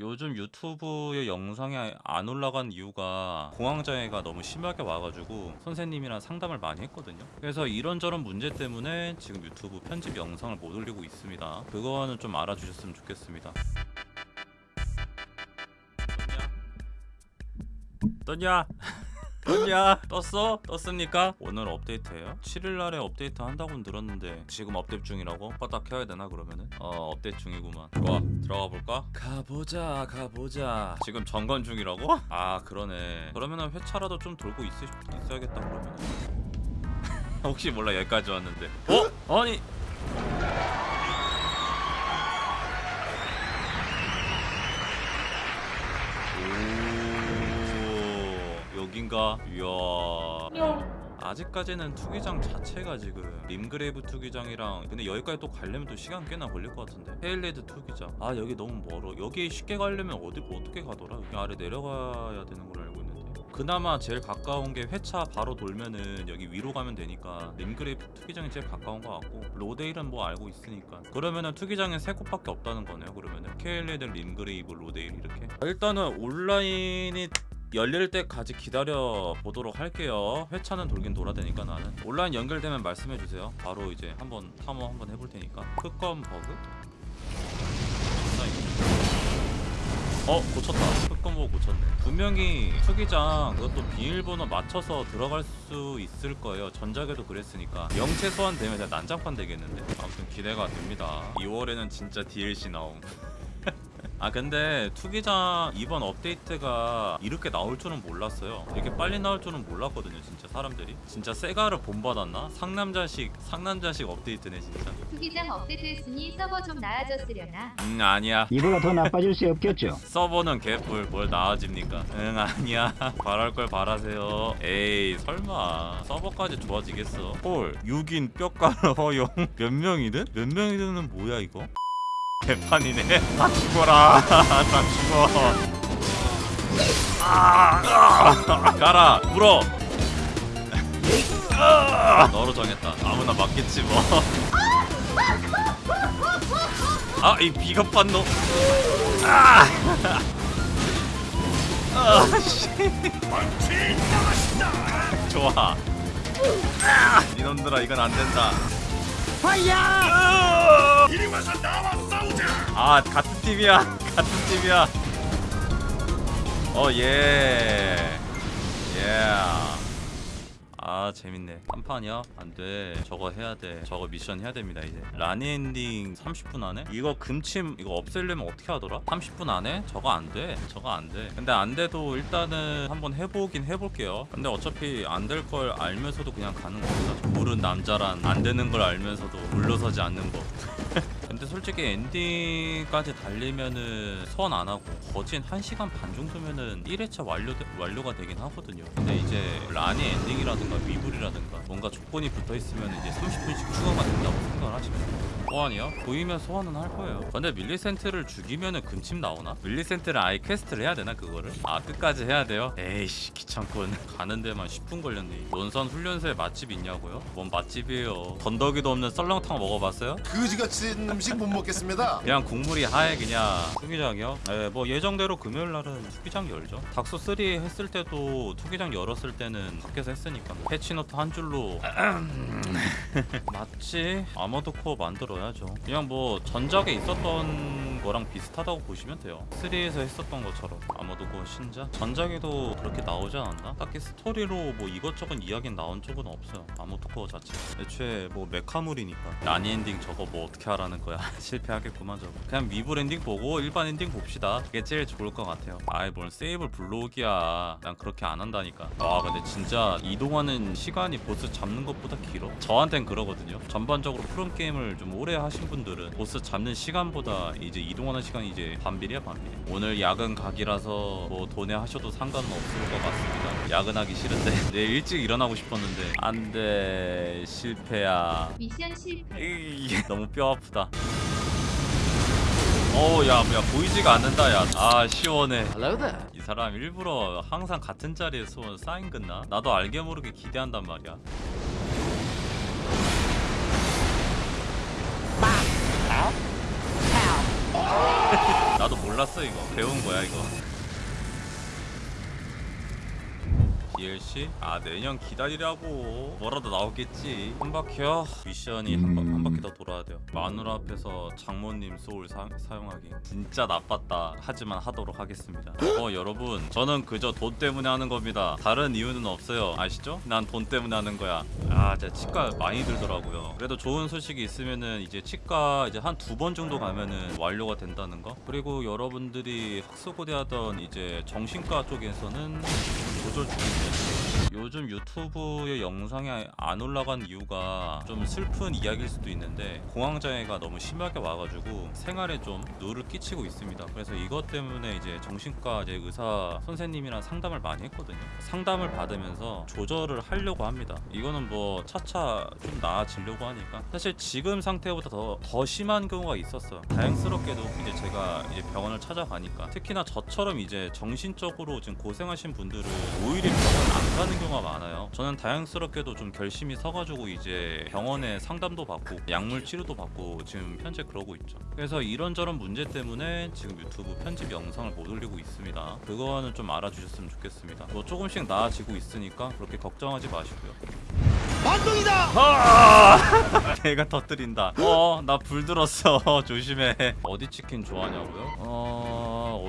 요즘 유튜브에 영상이 안 올라간 이유가 공황장애가 너무 심하게 와가지고 선생님이랑 상담을 많이 했거든요. 그래서 이런저런 문제 때문에 지금 유튜브 편집 영상을 못 올리고 있습니다. 그거는 좀 알아주셨으면 좋겠습니다. 떴냐? 떴냐? 떴어? 떴습니까? 오늘 업데이트예요? 7일날에 업데이트 한다고 들었는데 지금 업데이트 중이라고? 바닥 켜야 되나 그러면은? 어 업데이트 중이구만 좋아 들어가 볼까? 가보자 가보자 지금 점검 중이라고? 아 그러네 그러면은 회차라도 좀 돌고 있, 있어야겠다 그러면은 혹시 몰라 여기까지 왔는데 어? 아니 여긴가? 이야. 아직까지는 투기장 자체가 지금 림그레이브 투기장이랑 근데 여기까지 또 가려면 또 시간 꽤나 걸릴 것 같은데. 케일리드 투기장. 아 여기 너무 멀어. 여기 쉽게 가려면 어디 어떻게 가더라? 여기 아래 내려가야 되는 걸 알고 있는데. 그나마 제일 가까운 게 회차 바로 돌면은 여기 위로 가면 되니까 림그레이브 투기장이 제일 가까운 것 같고. 로데일은 뭐 알고 있으니까. 그러면은 투기장에 세 곳밖에 없다는 거네요 그러면은. 케일리드 림그레이브 로데일 이렇게. 일단은 온라인이 열릴 때까지 기다려 보도록 할게요. 회차는 돌긴 돌아야 되니까 나는 온라인 연결되면 말씀해 주세요. 바로 이제 한번 탐험 한번 해볼 테니까. 흑검 버그? 어 고쳤다. 흑검 버그 고쳤네. 분명히 투기장 그것도 비밀번호 맞춰서 들어갈 수 있을 거예요. 전작에도 그랬으니까. 영체 소환되면 난장판 되겠는데. 아무튼 기대가 됩니다. 2월에는 진짜 DLC 나옴. 아 근데 투기장 이번 업데이트가 이렇게 나올 줄은 몰랐어요. 이렇게 빨리 나올 줄은 몰랐거든요 진짜 사람들이. 진짜 세가를 본받았나? 상남자식 상남자식 업데이트네 진짜. 투기장 업데이트 했으니 서버 좀 나아졌으려나? 음 아니야. 이보다 더 나빠질 수 없겠죠. 서버는 개뿔 뭘 나아집니까? 응 아니야. 바랄 걸 바라세요. 에이 설마. 서버까지 좋아지겠어. 헐 6인 뼈가루 허용? 몇 명이든? 몇 명이든은 뭐야 이거? 개판이네 다 죽어라 다 죽어 아, 아, 가라 물어 아, 너로 정했다 아무나 맞겠지 뭐 아 이 비겁한 놈 아! 아, 씨. 좋아. 아, 이놈들아 이건 안 된다. 파이야! 이리 와서 나와. 아 같은 팀이야. 같은 팀이야. 어 예. 예. 아 재밌네 한 판이야? 안돼 저거 해야돼 저거 미션 해야 됩니다 이제 라니 엔딩 30분 안에? 이거 금침 이거 없애려면 어떻게 하더라? 30분 안에? 저거 안돼 저거 안돼 근데 안돼도 일단은 한번 해보긴 해볼게요 근데 어차피 안 될 걸 알면서도 그냥 가는 겁니다 모름지기 남자란 안 되는 걸 알면서도 물러서지 않는 거 근데 솔직히 엔딩까지 달리면은 소환 안 하고 거진 1시간 반 정도면은 1회차 완료 완료가 되긴 하거든요. 근데 이제 라니 엔딩이라든가 위불이라든가 뭔가 조건이 붙어 있으면 이제 30분씩 추가 소환이요? 보이면 소환은 할 거예요. 근데 밀리센트를 죽이면 은 금침 나오나? 밀리센트를 아예 quest를 해야 되나 그거를? 아 끝까지 해야 돼요? 에이씨 귀찮군. 가는 데만 10분 걸렸네. 논산 훈련소에 맛집 있냐고요? 뭔 맛집이에요? 건더기도 없는 썰렁탕 먹어봤어요? 그지같이 음식 못 먹겠습니다. 그냥 국물이 하얘 그냥 투기장이요? 네, 뭐 예정대로 금요일 날은 투기장 열죠. 닥소 3 했을 때도 투기장 열었을 때는 밖에서 했으니까 patch note 한 줄로 맞지? Armored Core 만들어야죠. 그냥 뭐 전작에 있었던 거랑 비슷하다고 보시면 돼요. 3에서 했었던 것처럼 Armored Core 신작 전작에도 그렇게 나오지 않았나? 딱히 스토리로 뭐 이것저것 이야기는 나온 적은 없어요. Armored Core 자체. 애초에 뭐 메카물이니까 라니 엔딩 저거 뭐 어떻게 하라는 거야? 실패하겠구만 저거. 그냥 미블 엔딩 보고 일반 엔딩 봅시다. 그게 제일 좋을 것 같아요. 아이 뭘 세이블 블록이야. 난 그렇게 안 한다니까. 와 근데 진짜 이동하는 시간이 보스 잡는 것보다 길어. 저한텐 그러거든요. 전반적으로 From 게임을 좀 오래 하신 분들은 보스 잡는 시간보다 이제 이동하는 시간이 이제 반비례야 반비례. 오늘 야근 각이라서 뭐 돈에 하셔도 상관은 없을 것 같습니다. 야근하기 싫은데 내일 일찍 일어나고 싶었는데 안돼 실패야. 미션 실패 너무 뼈 아프다. 어우 야, 야 보이지가 않는다 야. 아 시원해. 이 사람 일부러 항상 같은 자리에 소 사인 긋나? 나도 알게 모르게 기대한단 말이야. 나 나도 몰랐어 이거. 배운 거야 이거 DLC? 아 내년 기다리라고. 뭐라도 나오겠지. 한 바퀴요? 미션이 한, 바, 한 바퀴 더 돌아야 돼요. 마누라 앞에서 장모님 소울 사, 사용하기. 진짜 나빴다. 하지만 하도록 하겠습니다. 어 여러분. 저는 그저 돈 때문에 하는 겁니다. 다른 이유는 없어요. 아시죠? 난 돈 때문에 하는 거야. 아 진짜 치과 많이 들더라고요. 그래도 좋은 소식이 있으면은 이제 치과 이제 한 두 번 정도 가면은 완료가 된다는 거? 그리고 여러분들이 학수고대 하던 이제 정신과 쪽에서는 조절 중인데 요즘 유튜브에 영상이 안 올라간 이유가 좀 슬픈 이야기일 수도 있는데 공황장애가 너무 심하게 와가지고 생활에 좀 누를 끼치고 있습니다. 그래서 이것 때문에 이제 정신과 이제 의사 선생님이랑 상담을 많이 했거든요. 상담을 받으면서 조절을 하려고 합니다. 이거는 뭐 차차 좀 나아지려고 하니까 사실 지금 상태보다 더, 더 심한 경우가 있었어요. 다행스럽게도 이제 제가 이제 병원을 찾아가니까 특히나 저처럼 이제 정신적으로 지금 고생하신 분들은 오히려 안 가는 경우가 많아요. 저는 다행스럽게도 좀 결심이 서가지고 이제 병원에 상담도 받고 약물 치료도 받고 지금 현재 그러고 있죠. 그래서 이런저런 문제 때문에 지금 유튜브 편집 영상을 못 올리고 있습니다. 그거는 좀 알아주셨으면 좋겠습니다. 뭐 조금씩 나아지고 있으니까 그렇게 걱정하지 마시고요. 아! 내가 터뜨린다. 어, 나 불 들었어. 조심해. 어디 치킨 좋아하냐고요? 어,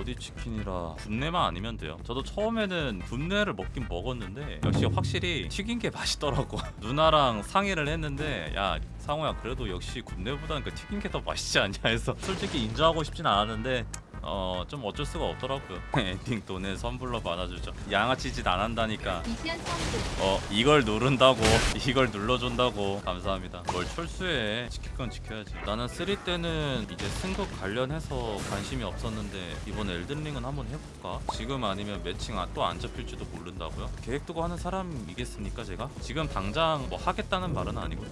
어디 치킨이라 굽네만 아니면 돼요. 저도 처음에는 굽네를 먹긴 먹었는데 역시 확실히 튀긴 게 맛있더라고. 누나랑 상의를 했는데 야. 상호야 그래도 역시 굽네보다는 그 튀긴 게 더 맛있지 않냐 해서 솔직히 인정하고 싶진 않았는데 어 좀 어쩔 수가 없더라고요. 엔딩 도네 선불로 받아주죠. 양아치 짓 안 한다니까. 어 이걸 누른다고. 이걸 눌러준다고. 감사합니다. 뭘 철수해. 지킬 건 지켜야지. 나는 3 때는 이제 승급 관련해서 관심이 없었는데 이번 Elden Ring은 한번 해볼까? 지금 아니면 매칭 또 안 잡힐지도 모른다고요? 계획 두고 하는 사람이겠습니까 제가? 지금 당장 뭐 하겠다는 말은 아니고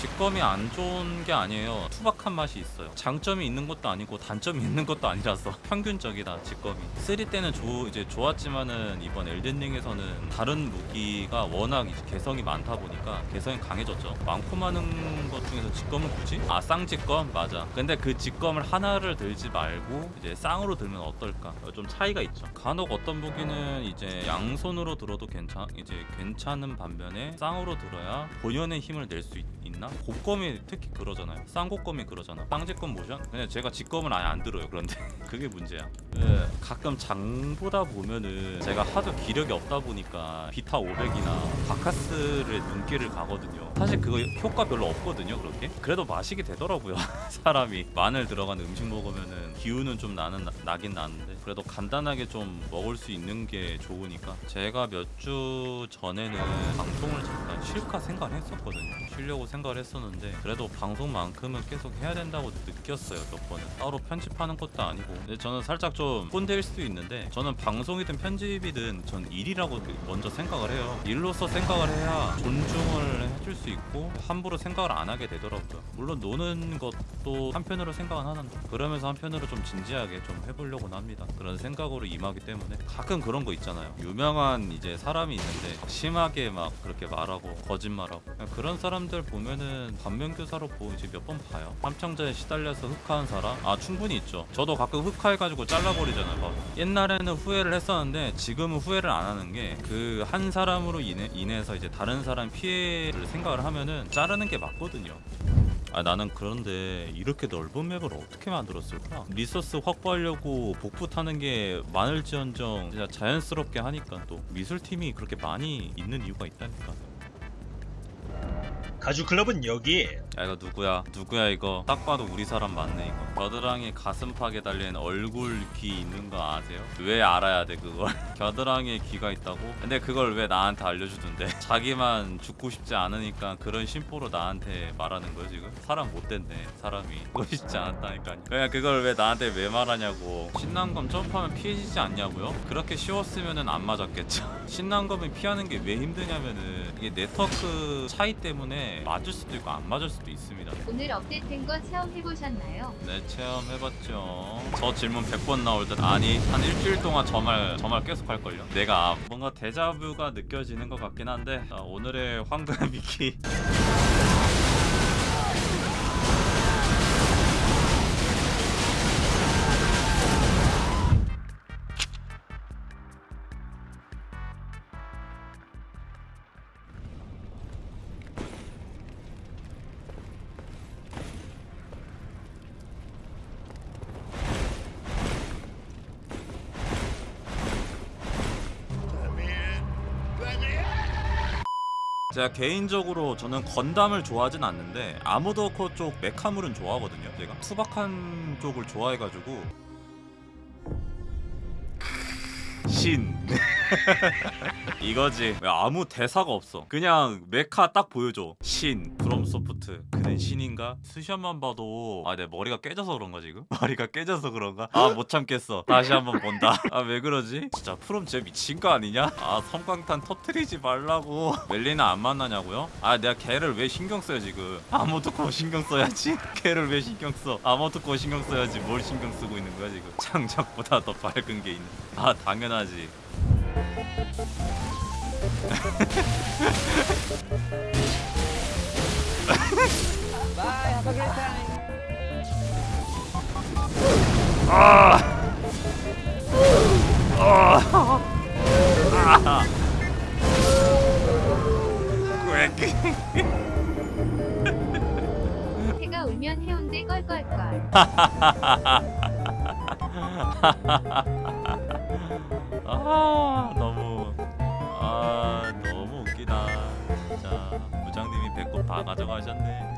직검이 안 좋은 게 아니에요. 투박한 맛이 있어요. 장점이 있는 것도 아니고 단점이 있는 것도 아니라서 평균적이다 직검이. 3 때는 조, 이제 좋았지만은 이번 엘든링에서는 다른 무기가 워낙 개성이 많다 보니까 개성이 강해졌죠. 많고 많은 것 중에서 직검은 굳이? 아 쌍직검 맞아. 근데 그 직검을 하나를 들지 말고 이제 쌍으로 들면 어떨까? 어, 좀 차이가 있죠. 간혹 어떤 무기는 이제 양손으로 들어도 괜찮 이제 괜찮은 반면에 쌍으로 들어야 본연의 힘을 낼 수 있 나? 곡검이 특히 그러잖아요. 쌍곡검이 그러잖아. 쌍직검 모션? 그냥 제가 직검을 아예 안 들어요. 그런데 그게 문제야. 예, 가끔 장보다 보면은 제가 하도 기력이 없다 보니까 비타 500이나 바카스를 눈길을 가거든요. 사실 그거 효과 별로 없거든요. 그렇게. 그래도 마시게 되더라고요. 사람이 마늘 들어간 음식 먹으면은 기운은 좀 나는 나긴 나는데 그래도 간단하게 좀 먹을 수 있는 게 좋으니까 제가 몇 주 전에는 방송을 잠깐 쉴까 생각을 했었거든요. 쉬려고 생각을 했었는데 그래도 방송만큼은 계속 해야 된다고 느꼈어요 몇 번은 따로 편집하는 것도 아니고 근데 저는 살짝 좀 꼰대일 수도 있는데 저는 방송이든 편집이든 전 일이라고 먼저 생각을 해요 일로서 생각을 해야 존중을 해줄 수 있고 함부로 생각을 안 하게 되더라고요. 물론 노는 것도 한편으로 생각은 하는데 그러면서 한편으로 좀 진지하게 좀 해보려고는 합니다. 그런 생각으로 임하기 때문에 가끔 그런 거 있잖아요. 유명한 이제 사람이 있는데 심하게 막 그렇게 말하고 거짓말하고 그런 사람들 보면은 반면교사로 보고 이제 몇 번 봐요. 함청자에 시달려서 흑화한 사람? 아 충분히 있죠. 저도 가끔 흑화해가지고 잘라버리잖아요. 막 옛날에는 후회를 했었는데 지금은 후회를 안 하는 게 그 한 사람으로 인해, 인해서 이제 다른 사람 피해를 생각을 하면은 자르는 게 맞거든요 아 나는 그런데 이렇게 넓은 맵을 어떻게 만들었을까? 리소스 확보하려고 복부 타는 게 많을지언정 진짜 자연스럽게 하니까 또 미술팀이 그렇게 많이 있는 이유가 있다니까 가주 클럽은 여기 야 이거 누구야? 누구야 이거? 딱 봐도 우리 사람 맞네 이거 겨드랑이 가슴팍에 달린 얼굴 귀 있는 거 아세요? 왜 알아야 돼 그걸? 겨드랑이에 귀가 있다고? 근데 그걸 왜 나한테 알려주던데? 자기만 죽고 싶지 않으니까 그런 심보로 나한테 말하는 거야 지금? 사람 못됐네 사람이 죽고 싶지 않았다니까 그냥 그걸 왜 나한테 왜 말하냐고 신난검 점프하면 피해지지 않냐고요? 그렇게 쉬웠으면은 안 맞았겠죠 신난검을 피하는 게 왜 힘드냐면은 이게 네트워크 차이 때문에 맞을 수도 있고 안 맞을 수도 있습니다. 오늘 업데이트된 거 체험해보셨나요? 네 체험해봤죠. 저 질문 100번 나올 듯. 아니 한 일주일 동안 저 말 저 말 계속 할걸요? 내가 뭔가 데자뷰가 느껴지는 것 같긴 한데 자, 오늘의 황금 미키 제가 개인적으로 저는 건담을 좋아하진 않는데 아모더코 쪽 메카물은 좋아하거든요. 제가 투박한 쪽을 좋아해가지고 신 이거지. 왜 아무 대사가 없어. 그냥 메카 딱 보여줘. 신 브롬 소프트. 그는 신인가? 수션만 봐도 아 내 머리가 깨져서 그런가 지금? 머리가 깨져서 그런가? 아 못 참겠어. 다시 한번 본다. 아 왜 그러지? 진짜 프롬 쟤 미친 거 아니냐? 아 섬광탄 터트리지 말라고. 멜리나 안 만나냐고요? 아 내가 걔를 왜 신경 써요 지금? 아무도코 신경 써야지? 걔를 왜 신경 써? 아무도코 신경 써야지 뭘 신경 쓰고 있는 거야 지금? 창작보다 더 밝은 게 있는. 아 당연하지 꽥. 해가 울면 해운대 껄껄껄. 아 너무 아 너무 웃기다. 진짜 부장님이 배꼽 다 가져가셨네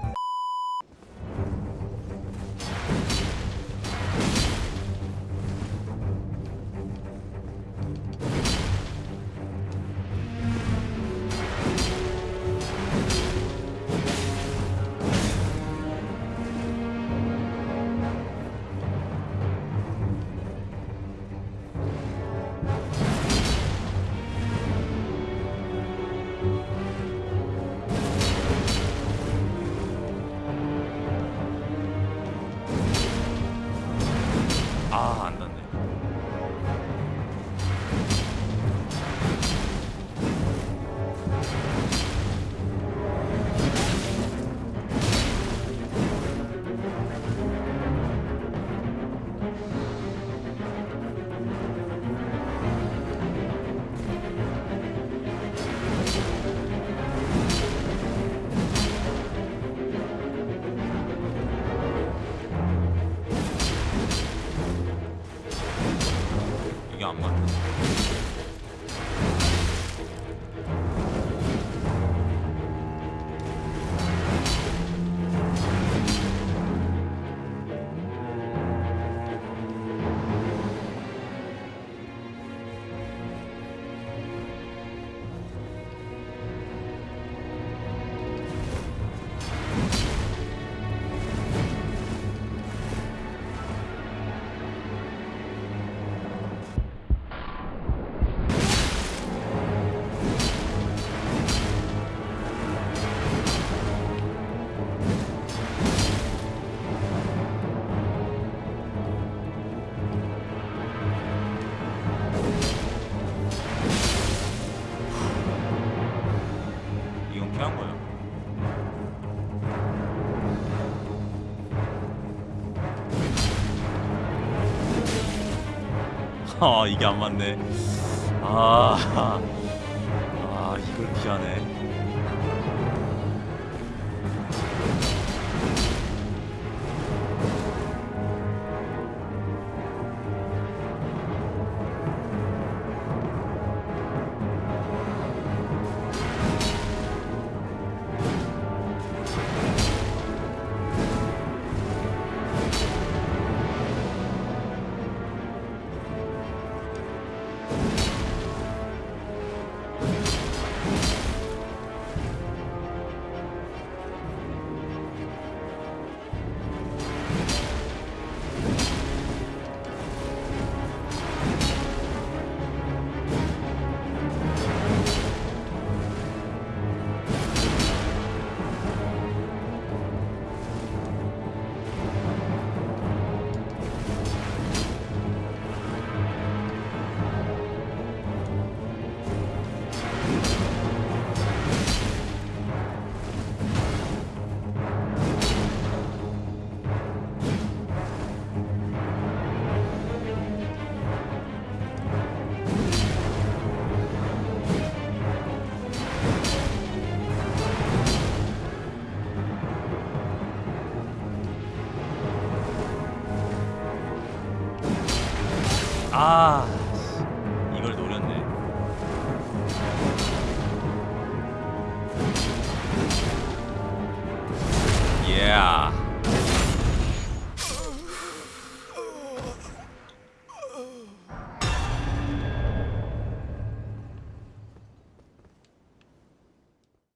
아안 닿네 이게 안 아 이게 안 맞네. 아, 아 이걸 피하네 아